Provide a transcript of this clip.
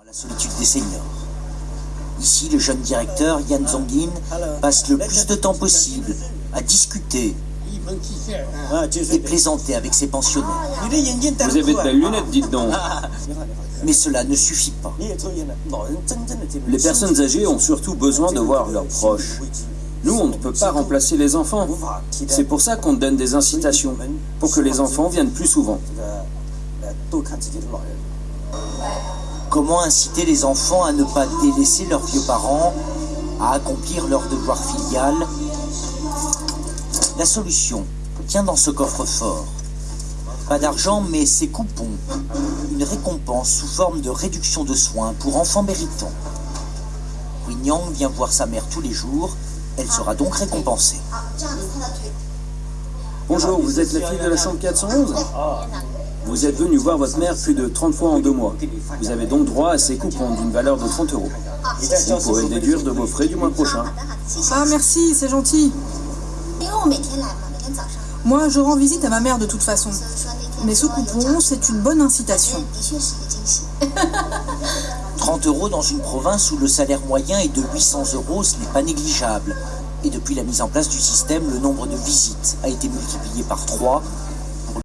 à la solitude des seniors. Ici, le jeune directeur, Yan Zongin, passe le plus de temps possible à discuter et plaisanter avec ses pensionnaires. Vous avez de belles lunettes, dites donc. Mais cela ne suffit pas. Les personnes âgées ont surtout besoin de voir leurs proches. Nous, on ne peut pas remplacer les enfants. C'est pour ça qu'on donne des incitations, pour que les enfants viennent plus souvent. Comment inciter les enfants à ne pas délaisser leurs vieux parents, à accomplir leur devoir filial? La solution tient dans ce coffre-fort. Pas d'argent, mais ces coupons. Une récompense sous forme de réduction de soins pour enfants méritants. Yang vient voir sa mère tous les jours. Elle sera donc récompensée. Bonjour, vous êtes la fille de la chambre 411 Vous êtes venu voir votre mère plus de 30 fois en deux mois. Vous avez donc droit à ces coupons d'une valeur de 30 euros. Vous pourrez le déduire de vos frais du mois prochain. Ah merci, c'est gentil. Moi, je rends visite à ma mère de toute façon. Mais ce coupon, c'est une bonne incitation. 30 euros dans une province où le salaire moyen est de 800 euros, ce n'est pas négligeable. Et depuis la mise en place du système, le nombre de visites a été multiplié par 3